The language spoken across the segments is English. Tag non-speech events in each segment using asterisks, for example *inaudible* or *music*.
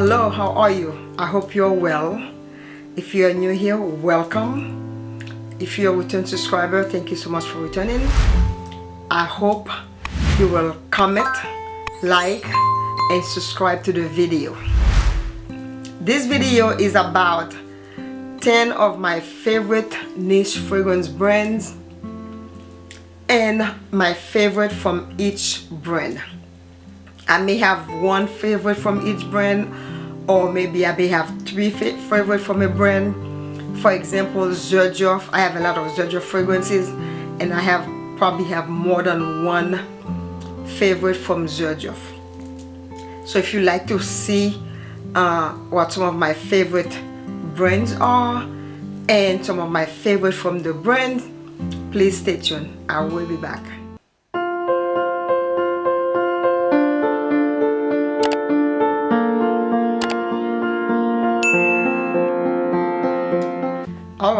hello how are you? I hope you're well. If you're new here welcome. If you're a return subscriber thank you so much for returning. I hope you will comment like and subscribe to the video. This video is about 10 of my favorite niche fragrance brands and my favorite from each brand I may have one favorite from each brand or maybe I may have three favorite from a brand. For example Xerjoff I have a lot of Xerjoff fragrances and I have probably have more than one favorite from Xerjoff so if you like to see uh, what some of my favorite brands are and some of my favorite from the brand please stay tuned. I will be back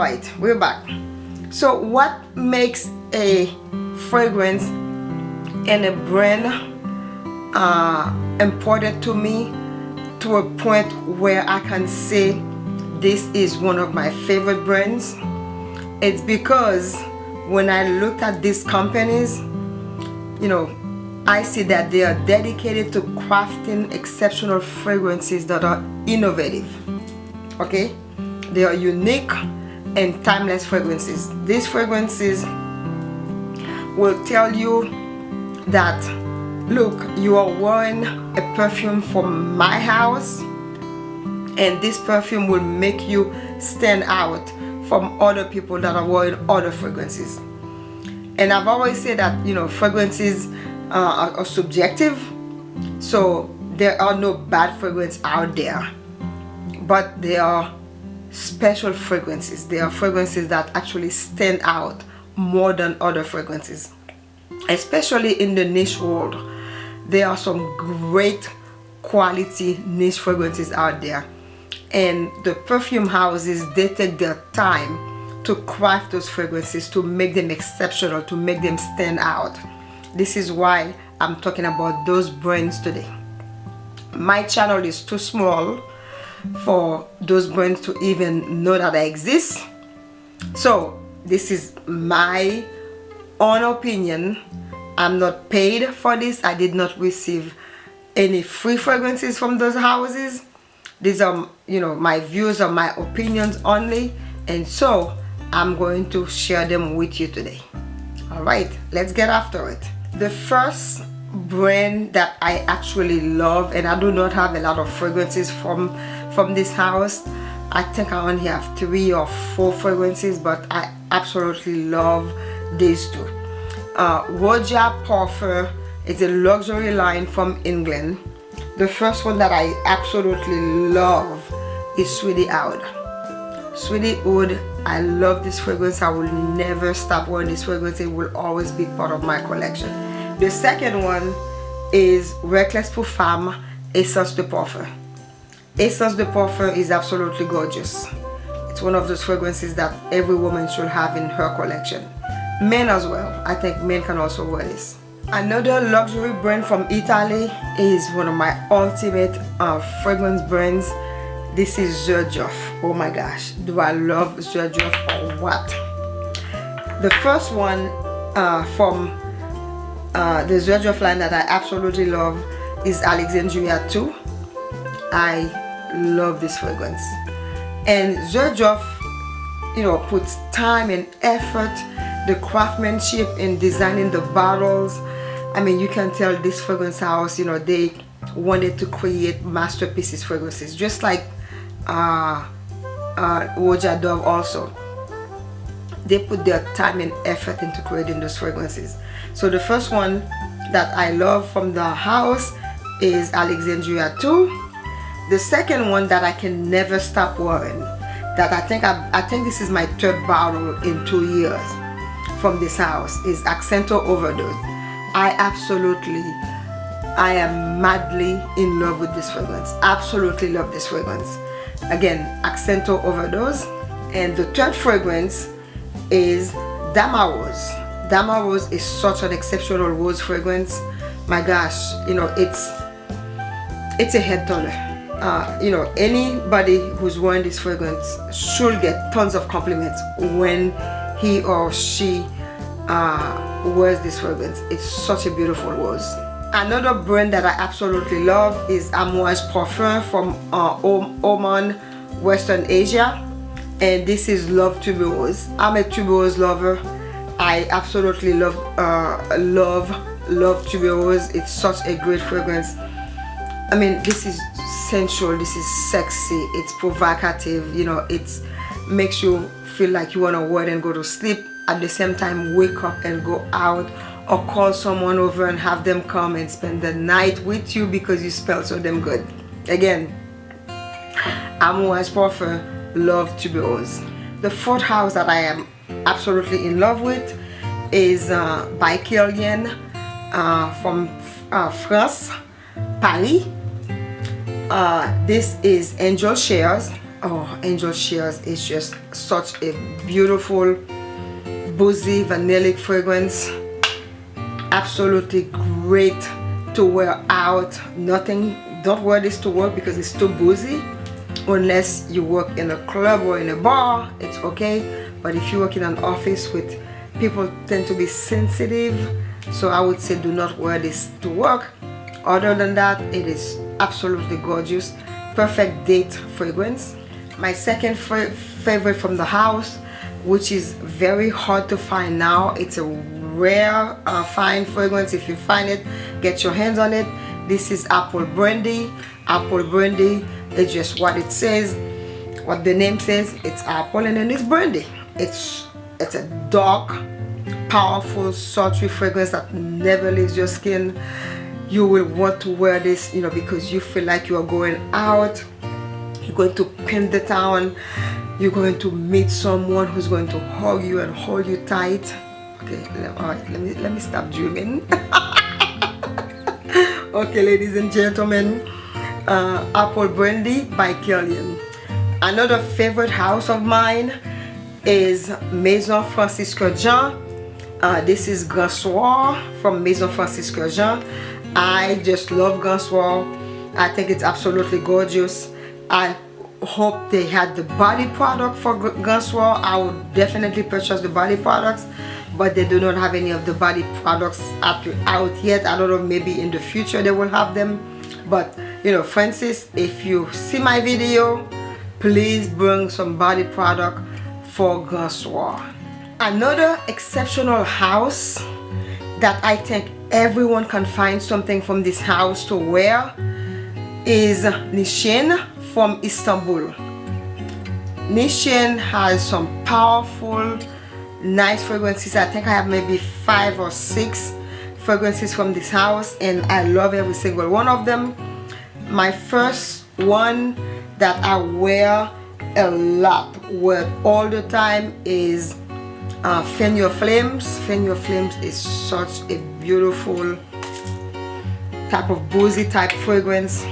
right we're back. So what makes a fragrance and a brand uh, important to me to a point where I can say this is one of my favorite brands? It's because when I look at these companies you know I see that they are dedicated to crafting exceptional fragrances that are innovative. Okay? They are unique and timeless fragrances. These fragrances will tell you that look you are wearing a perfume from my house and this perfume will make you stand out from other people that are wearing other fragrances. And I've always said that you know fragrances uh, are, are subjective so there are no bad fragrance out there. But there are special fragrances. They are fragrances that actually stand out more than other fragrances. Especially in the niche world. There are some great quality niche fragrances out there. And the perfume houses, they take their time to craft those fragrances to make them exceptional, to make them stand out. This is why I'm talking about those brands today. My channel is too small for those brands to even know that I exist. So this is my own opinion. I'm not paid for this. I did not receive any free fragrances from those houses. These are, you know, my views or my opinions only. And so I'm going to share them with you today. All right, let's get after it. The first brand that I actually love and I do not have a lot of fragrances from from this house I think I only have three or four fragrances but I absolutely love these two. Uh, Roja Parfum is a luxury line from England. The first one that I absolutely love is Sweetie Oud. Sweetie Oud I love this fragrance. I will never stop wearing this fragrance. It will always be part of my collection. The second one is Reckless pour Femme Essence de Parfum Essence de Parfum is absolutely gorgeous. It's one of those fragrances that every woman should have in her collection. Men as well. I think men can also wear this. Another luxury brand from Italy is one of my ultimate uh, fragrance brands. This is Xerjoff. Oh my gosh, do I love Xerjoff or what? The first one uh, from uh, the Xerjoff line that I absolutely love is Alexandria 2 I love this fragrance. And Xerjoff you know puts time and effort the craftsmanship in designing the bottles. I mean you can tell this fragrance house you know they wanted to create masterpieces fragrances just like uh, uh, Roja Dove also. They put their time and effort into creating those fragrances. So the first one that I love from the house is Alexandria 2 the second one that I can never stop wearing that I think I, I think this is my third bottle in two years from this house is Accento Overdose. I absolutely I am madly in love with this fragrance. Absolutely love this fragrance. Again Accento Overdose. And the third fragrance is Dama Rose. Dama Rose is such an exceptional rose fragrance. My gosh you know it's it's a head turner uh, you know anybody who's wearing this fragrance should get tons of compliments when he or she uh, wears this fragrance. It's such a beautiful rose. Another brand that I absolutely love is Amouage Parfum from uh, Oman Western Asia. And this is Love Tuberose I'm a tuberose lover. I absolutely love uh, love love tuberose it's such a great fragrance. I mean this is sensual this is sexy it's provocative you know it makes you feel like you want to wear and go to sleep. At the same time wake up and go out or call someone over and have them come and spend the night with you because you smell so damn good. Again Parfum Love to be Tuberose the fourth house that I am absolutely in love with is uh, by Kilian uh, from uh, France Paris uh, this is Angel Shares oh Angel Shares is just such a beautiful boozy vanillic fragrance. Absolutely great to wear out. Nothing don't wear this to work because it's too boozy. Unless you work in a club or in a bar it's okay. But if you work in an office with people tend to be sensitive so I would say do not wear this to work. Other than that it is absolutely gorgeous perfect date fragrance. My second favorite from the house which is very hard to find now. It's a rare uh, fine fragrance. If you find it get your hands on it. This is apple brandy. Apple brandy it's just what it says what the name says. It's apple and then it's brandy. It's it's a dark powerful sultry fragrance that never leaves your skin you will want to wear this you know because you feel like you are going out you're going to pin the town you're going to meet someone who's going to hug you and hold you tight. Okay all right let me let me stop dreaming. *laughs* Okay ladies and gentlemen uh, apple brandy by Kilian another favorite house of mine is maison francis Jean. Uh, this is Grand Soir from maison francis kurkdjian I just love Soir I think it's absolutely gorgeous. I hope they had the body product for Soir I would definitely purchase the body products but they do not have any of the body products out yet. I don't know maybe in the future they will have them. But you know Francis if you see my video please bring some body product for Soir another exceptional house that I think everyone can find something from this house to wear is Nishane from Istanbul. Nishane has some powerful nice fragrances. I think i have maybe five or six fragrances from this house and i love every single one of them. My first one that i wear a lot wear all the time is uh, Fan Your Flames. Fan Your Flames is such a beautiful type of boozy type fragrance.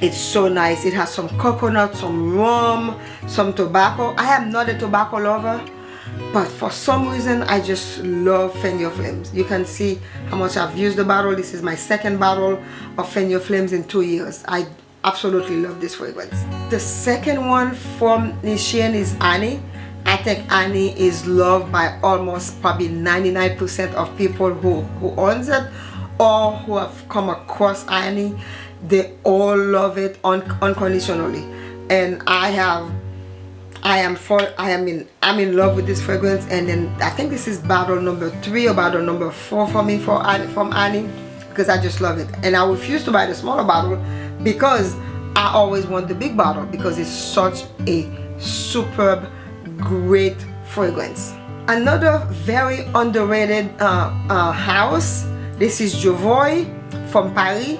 It's so nice. It has some coconut, some rum, some tobacco. I am not a tobacco lover but for some reason I just love Your Flames you can see how much I've used the bottle this is my second bottle of Your Flames in two years I absolutely love this fragrance the second one from Nishane is Ani I think Ani is loved by almost probably 99% of people who, who owns it or who have come across Ani. They all love it un unconditionally. And I have I am for I am in I'm in love with this fragrance. And then I think this is bottle number three or bottle number four for me for from Ani because I just love it. And I refuse to buy the smaller bottle because I always want the big bottle because it's such a superb great fragrance. Another very underrated uh, uh, house this is Jovoy from Paris.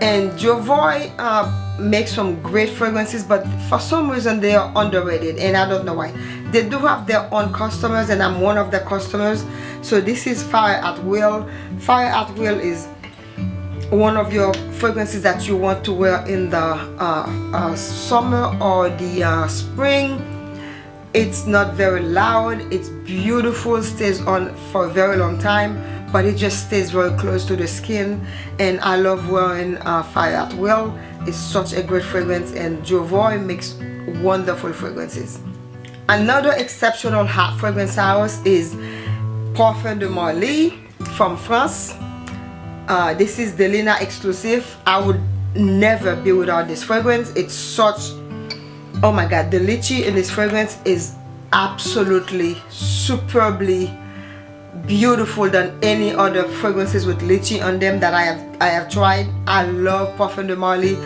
And Jovoy uh, make some great fragrances but for some reason they are underrated and I don't know why. They do have their own customers and I'm one of the customers. So this is Fire at Will. Fire at Will is one of your fragrances that you want to wear in the uh, uh, summer or the uh, spring it's not very loud it's beautiful stays on for a very long time but it just stays very close to the skin and I love wearing uh, Fire at Will is such a great fragrance and Jovoy makes wonderful fragrances. Another exceptional hot fragrance house is Parfum de Marly from France. Uh, this is Delina exclusive. I would never be without this fragrance. It's such, oh my god, the lychee in this fragrance is absolutely superbly beautiful than any other fragrances with lychee on them that I have I have tried. I love Parfum de Marly.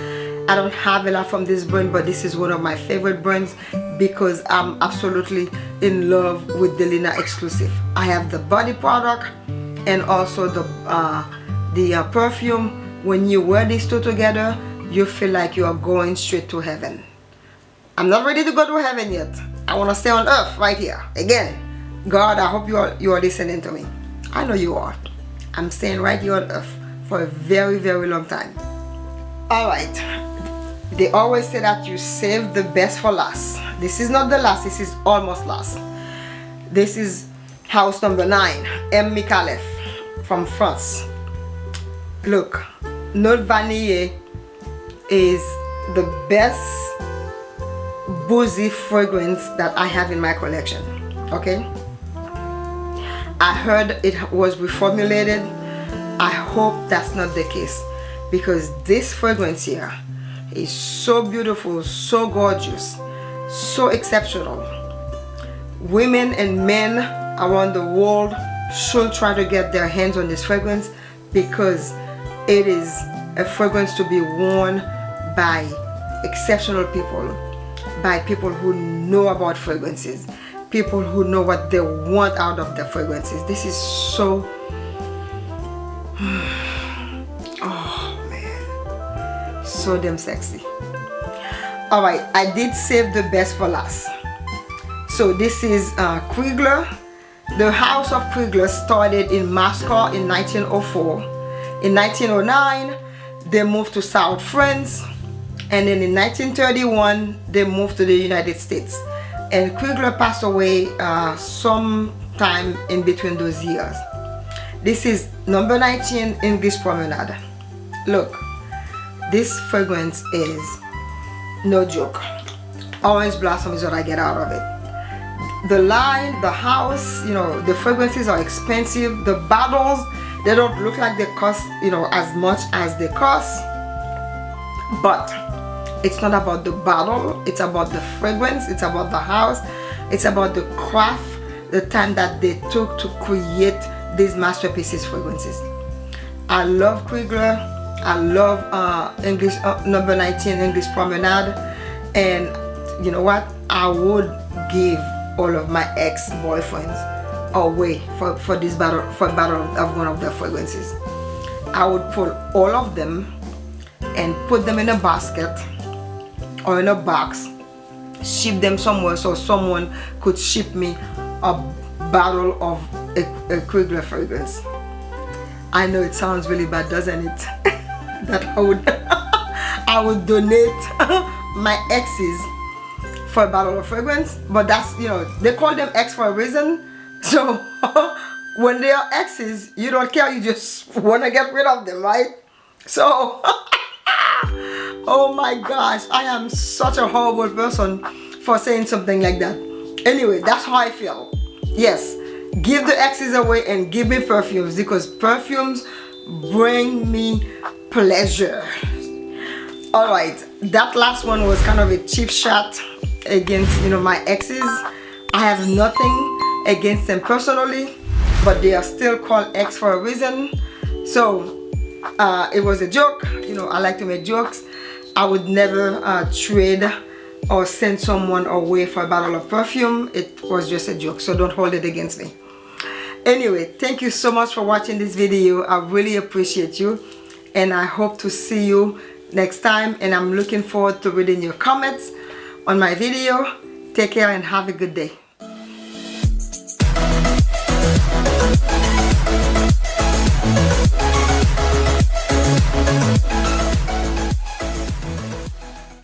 I don't have a lot from this brand but this is one of my favorite brands because I'm absolutely in love with Delina exclusive. I have the body product and also the uh, the uh, perfume. When you wear these two together you feel like you are going straight to heaven. I'm not ready to go to heaven yet. I want to stay on earth right here again God, I hope you are, you are listening to me. I know you are. I'm staying right here on earth for a very, very long time. Alright. They always say that you save the best for last. This is not the last, this is almost last. This is house number 9, M. Micallef from France. Look, Note Vanille is the best boozy fragrance that I have in my collection. Okay? I heard it was reformulated. I hope that's not the case because this fragrance here is so beautiful, so gorgeous, so exceptional. Women and men around the world should try to get their hands on this fragrance because it is a fragrance to be worn by exceptional people, by people who know about fragrances people who know what they want out of the fragrances. This is so *sighs* oh man. So damn sexy. All right i did save the best for last. So this is uh, the house of Krigler started in Moscow in 1904 in 1909 they moved to South France and then in 1931 they moved to the United States and Krigler passed away uh, sometime in between those years. This is number 19 English Promenade. Look, this fragrance is no joke. Orange blossom is what I get out of it. The line, the house, you know, the fragrances are expensive. The bottles, they don't look like they cost, you know, as much as they cost. But it's not about the bottle it's about the fragrance it's about the house it's about the craft the time that they took to create these masterpieces fragrances. I love Krigler I love uh, English uh, number 19 English Promenade and you know what? I would give all of my ex-boyfriends away for, for this battle for a battle of one of their fragrances. I would pull all of them and put them in a basket or in a box ship them somewhere so someone could ship me a bottle of a, a fragrance. I know it sounds really bad doesn't it? *laughs* That I would *laughs* I would donate *laughs* my exes for a bottle of fragrance but that's you know they call them ex for a reason. So when they are exes you don't care you just want to get rid of them right? So oh my gosh i am such a horrible person for saying something like that. Anyway that's how i feel. Yes give the exes away and give me perfumes because perfumes bring me pleasure. All right that last one was kind of a cheap shot against you know my exes. I have nothing against them personally but they are still called ex for a reason. So uh, it was a joke. You know I like to make jokes I would never uh, trade or send someone away for a bottle of perfume. It was just a joke so don't hold it against me. Anyway thank you so much for watching this video. I really appreciate you and I hope to see you next time and I'm looking forward to reading your comments on my video. Take care and have a good day